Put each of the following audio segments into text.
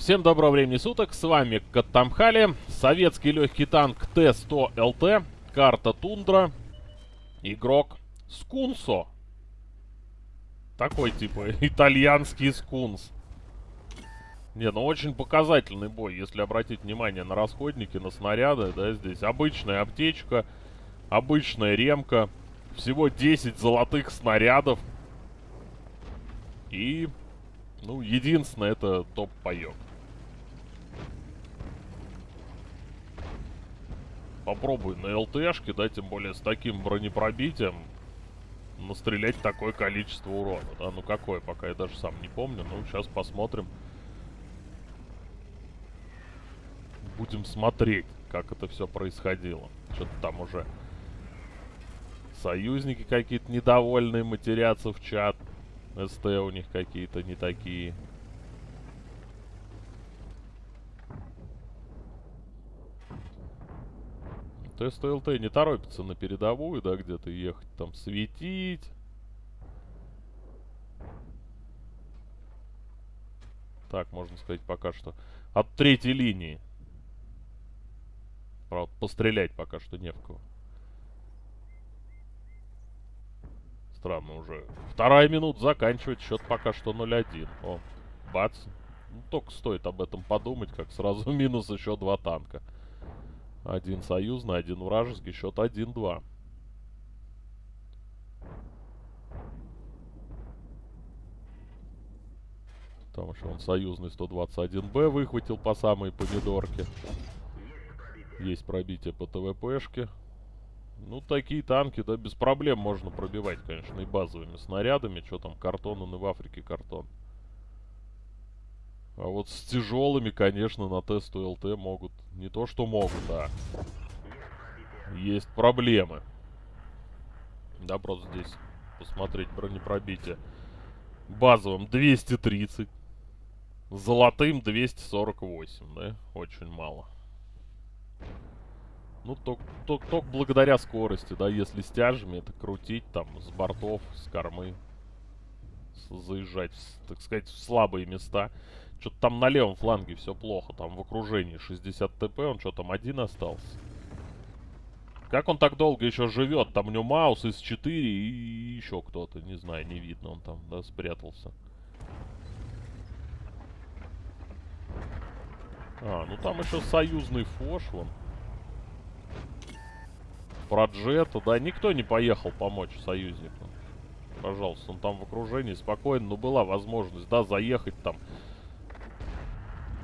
Всем доброго времени суток, с вами Каттамхали, советский легкий танк Т-100ЛТ, карта Тундра, игрок Скунсо. Такой типа итальянский скунс. Не, ну очень показательный бой, если обратить внимание на расходники, на снаряды, да, здесь обычная аптечка, обычная ремка, всего 10 золотых снарядов. И, ну, единственное, это топ-паёк. Попробуй на ЛТшке, да, тем более с таким бронепробитием, настрелять такое количество урона, да, ну какое, пока я даже сам не помню, ну сейчас посмотрим. Будем смотреть, как это все происходило. Что-то там уже союзники какие-то недовольные матерятся в чат. СТ у них какие-то не такие. Тест ЛТ не торопится на передовую, да, где-то ехать, там, светить. Так, можно сказать, пока что от третьей линии. Правда, пострелять пока что не в кого. Странно уже. Вторая минута заканчивает, счет пока что 0-1. О, бац. Ну, только стоит об этом подумать, как сразу минус еще два танка. Один союзный, один вражеский. Счет 1-2. Там еще он союзный 121Б выхватил по самой помидорке. Есть пробитие по ТВПшке. Ну, такие танки, да, без проблем можно пробивать, конечно, и базовыми снарядами. Что там, картон, он и в Африке картон. А вот с тяжелыми, конечно, на тесту ЛТ могут... Не то, что могут, а... Есть проблемы. Да, просто здесь посмотреть бронепробитие. Базовым 230. Золотым 248, да? Очень мало. Ну, только, только, только благодаря скорости, да, если с тяжами это крутить там с бортов, с кормы. Заезжать, так сказать, в слабые места. Что-то там на левом фланге все плохо. Там в окружении 60 ТП. Он что, там один остался? Как он так долго еще живет? Там у него Маус из 4 и еще кто-то. Не знаю, не видно. Он там, да, спрятался. А, ну там еще союзный фош вон. Про Джета, да, никто не поехал помочь союзнику. Пожалуйста, он там в окружении спокойно, но была возможность, да, заехать там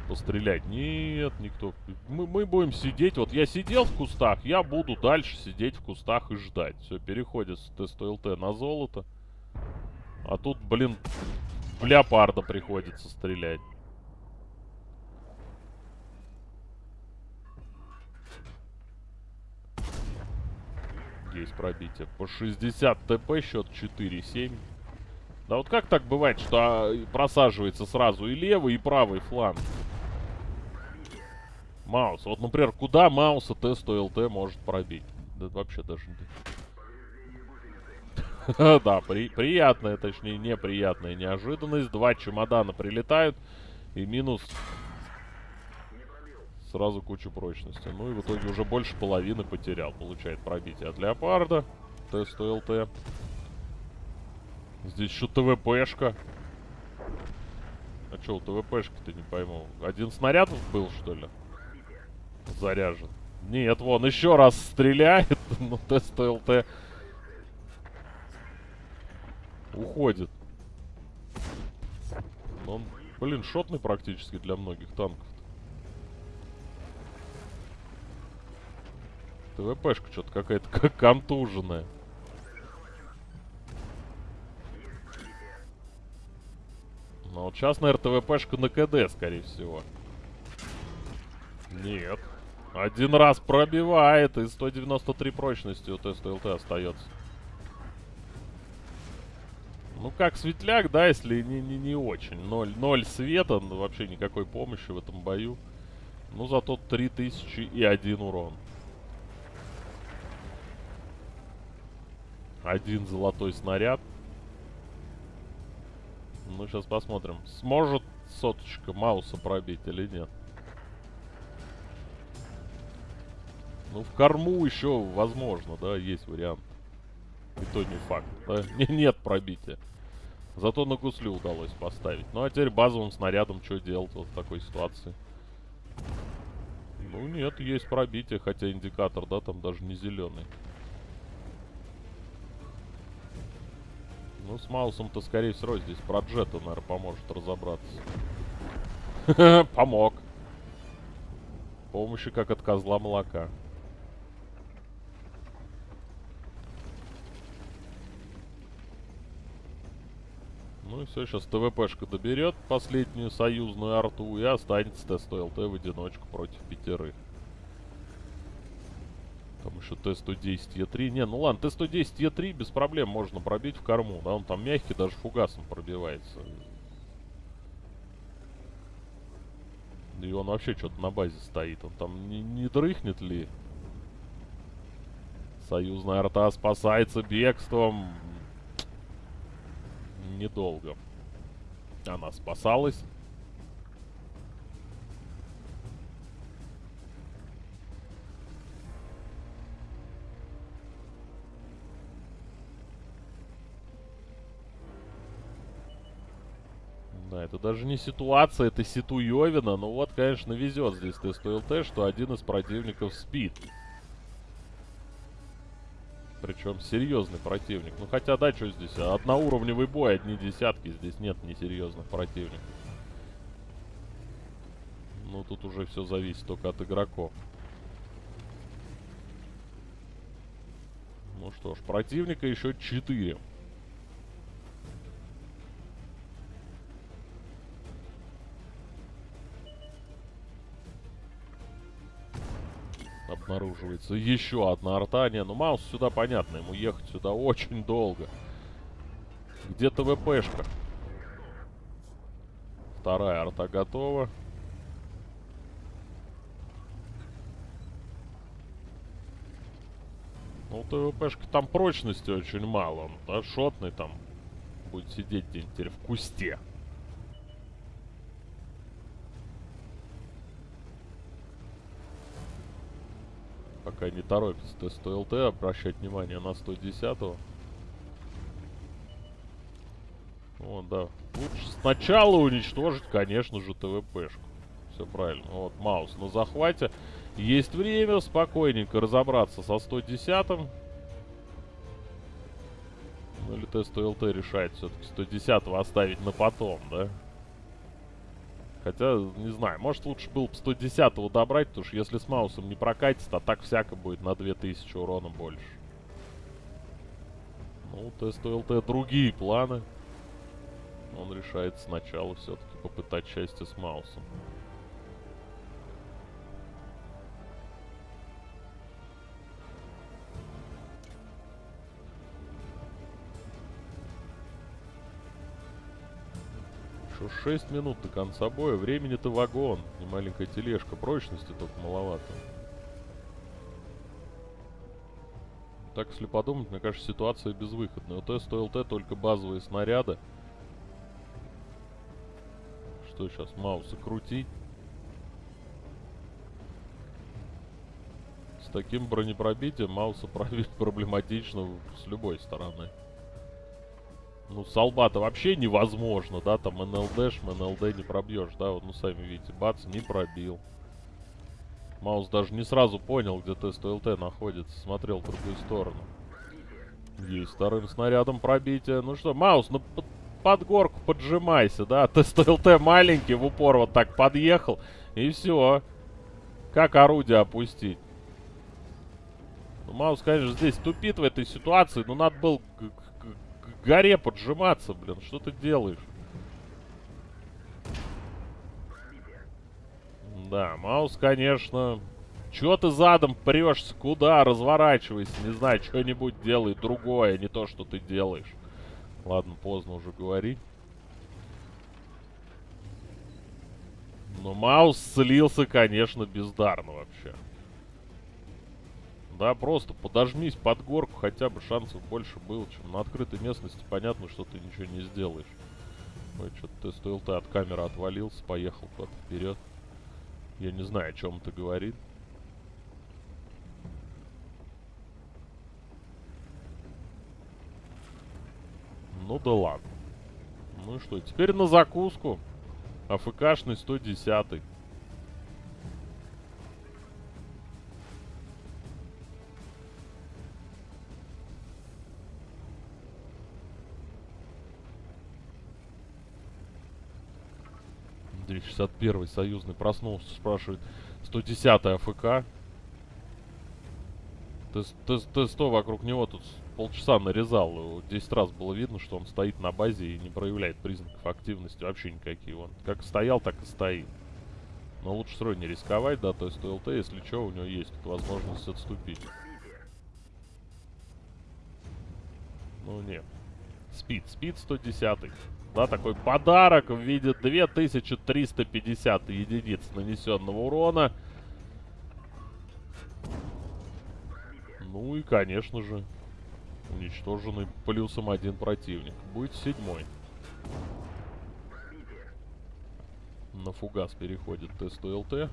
пострелять. Нет, никто. Мы, мы будем сидеть. Вот я сидел в кустах, я буду дальше сидеть в кустах и ждать. Все, переходит с теста ЛТ на золото. А тут, блин, в леопарда приходится стрелять. Есть пробитие. По 60 ТП, счет 4-7. Да вот как так бывает, что а, просаживается сразу и левый, и правый фланг? Маус. Вот, например, куда Мауса Т100ЛТ может пробить? Да вообще даже... Да, при, приятная, точнее, неприятная неожиданность. Два чемодана прилетают. И минус... Сразу кучу прочности. Ну и в итоге уже больше половины потерял. Получает пробитие от Леопарда. Т100ЛТ. Здесь еще ТВПшка. А что у ТВПшки-то не пойму? Один снаряд был, что ли? Заряжен. Нет, вон, еще раз стреляет. Ну, тест ЛТ уходит. Он, блин, шотный практически для многих танков. ТВПшка что-то какая-то как контуженная. Ну вот сейчас, наверное, ТВПшка на КД, скорее всего. Нет. Один раз пробивает, и 193 прочности у теста ЛТ остается. Ну, как светляк, да, если не, не, не очень. Ноль, ноль света, ну, вообще никакой помощи в этом бою. Ну, зато 3000 и один урон. Один золотой снаряд. Ну, сейчас посмотрим. Сможет соточка Мауса пробить или нет. Ну, в корму еще возможно, да, есть вариант. И то не факт. Да? Не, нет пробития. Зато на гуслю удалось поставить. Ну, а теперь базовым снарядом что делать вот в такой ситуации? Ну, нет, есть пробитие, хотя индикатор, да, там даже не зеленый. Ну, с Маусом-то, скорее всего, здесь про Джета, наверное, поможет разобраться. Помог. Помощи как от козла молока. Ну и все, сейчас ТВПшка доберет последнюю союзную арту и останется тест ЛТ в одиночку против пятерых. Там еще Т-110 Е3. Не, ну ладно, Т-110 Е3 без проблем можно пробить в корму. Да, он там мягкий, даже фугасом пробивается. И он вообще что-то на базе стоит. Он там не, не дрыхнет ли? Союзная арта спасается бегством недолго. Она спасалась. Да, это даже не ситуация, это ситуевина. Ну вот, конечно, везет здесь тест ЛТ, что один из противников спит. Причем серьезный противник. Ну хотя да, что здесь? Одноуровневый бой, одни десятки. Здесь нет несерьезных противников. Ну тут уже все зависит только от игроков. Ну что ж, противника еще 4. Обнаруживается еще одна арта. Не, ну Маус сюда понятно, ему ехать сюда очень долго. Где ТВПшка? Вторая арта готова. Ну, ТВПшка там прочности очень мало. Он, да, шотный там будет сидеть где-нибудь в кусте. Пока не торопится тест ЛТ обращать внимание на 110-го. Вот, да. Лучше сначала уничтожить, конечно же, ТВПшку. Все правильно. Вот, Маус на захвате. Есть время спокойненько разобраться со 110-м. Ну или тест ЛТ решает все-таки 110-го оставить на потом, да? Хотя, не знаю, может лучше было бы 110-го добрать, потому что если с Маусом не прокатит, а так всяко будет на 2000 урона больше. Ну, тест ЛТ другие планы. Он решает сначала все-таки попытать счастье с Маусом. 6 минут до конца боя. Времени-то вагон. И маленькая тележка. Прочности только маловато. Так, если подумать, мне кажется, ситуация безвыходная. У Т стоил Т только базовые снаряды. Что сейчас, Мауса крутить? С таким бронепробитием Мауса пробить проблематично с любой стороны. Ну, с вообще невозможно, да, там НЛДш, НЛД не пробьешь, да, вот, ну, сами видите, бац, не пробил. Маус даже не сразу понял, где тест ЛТ находится, смотрел в другую сторону. Есть вторым снарядом пробитие. Ну что, Маус, ну под, под горку поджимайся, да, тест ЛТ маленький, в упор вот так подъехал, и все. Как орудие опустить? Ну, Маус, конечно, здесь тупит в этой ситуации, но надо было горе поджиматься, блин. Что ты делаешь? Да, Маус, конечно... Чего ты задом прешься? Куда? Разворачивайся. Не знаю, что-нибудь делай другое, не то, что ты делаешь. Ладно, поздно уже говорить. Но Маус слился, конечно, бездарно вообще. Да, просто подожмись под горку, хотя бы шансов больше было, чем на открытой местности. Понятно, что ты ничего не сделаешь. Ой, что-то тест ЛТ от камеры отвалился, поехал куда-то вперед. Я не знаю, о чем это говорит. Ну да ладно. Ну и что, теперь на закуску. АФКшный 110 -й. Андрей 61 союзный проснулся, спрашивает 110 АФК. Т-100 вокруг него тут полчаса нарезал. 10 раз было видно, что он стоит на базе и не проявляет признаков активности вообще никакие. Он как стоял, так и стоит. Но лучше равно не рисковать, да, то есть ЛТ, если что, у него есть возможность отступить. Ну, нет. Спид, спид 110 -й. Да, такой подарок в виде 2350 единиц нанесенного урона. Ну и, конечно же, уничтоженный плюсом один противник. Будет седьмой. На фугас переходит тест ЛТ.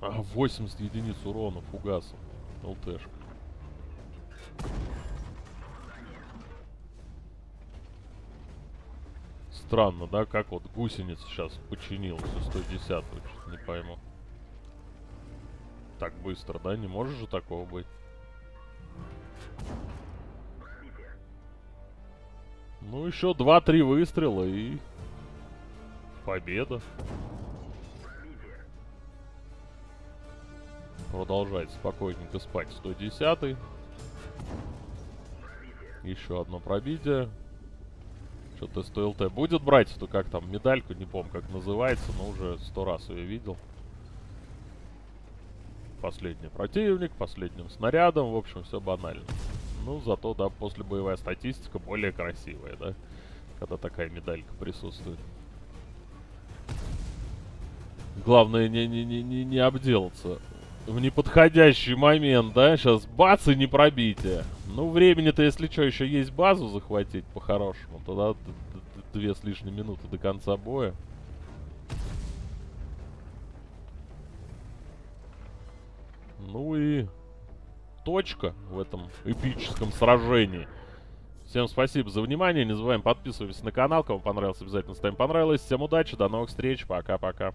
А, 80 единиц урона фугасом. ЛТшка. Странно, да, как вот гусеница сейчас починилась у 110 не пойму. Так быстро, да? Не может же такого быть? Ну, еще 2-3 выстрела и... Победа. Продолжает спокойненько спать 110 -й. Еще одно пробитие. Что-то СТЛТ будет брать эту, как там, медальку, не помню, как называется, но уже сто раз ее видел. Последний противник, последним снарядом, в общем, все банально. Ну, зато, да, после боевая статистика более красивая, да, когда такая медалька присутствует. Главное не, не, не, не, не обделаться в неподходящий момент, да? Сейчас бац и не пробитие. Ну, времени-то, если что, еще есть базу захватить по-хорошему. Тогда две с лишней минуты до конца боя. Ну и точка в этом эпическом сражении. Всем спасибо за внимание. Не забываем подписываться на канал. Кому понравилось, обязательно ставим понравилось. Всем удачи, до новых встреч. Пока-пока.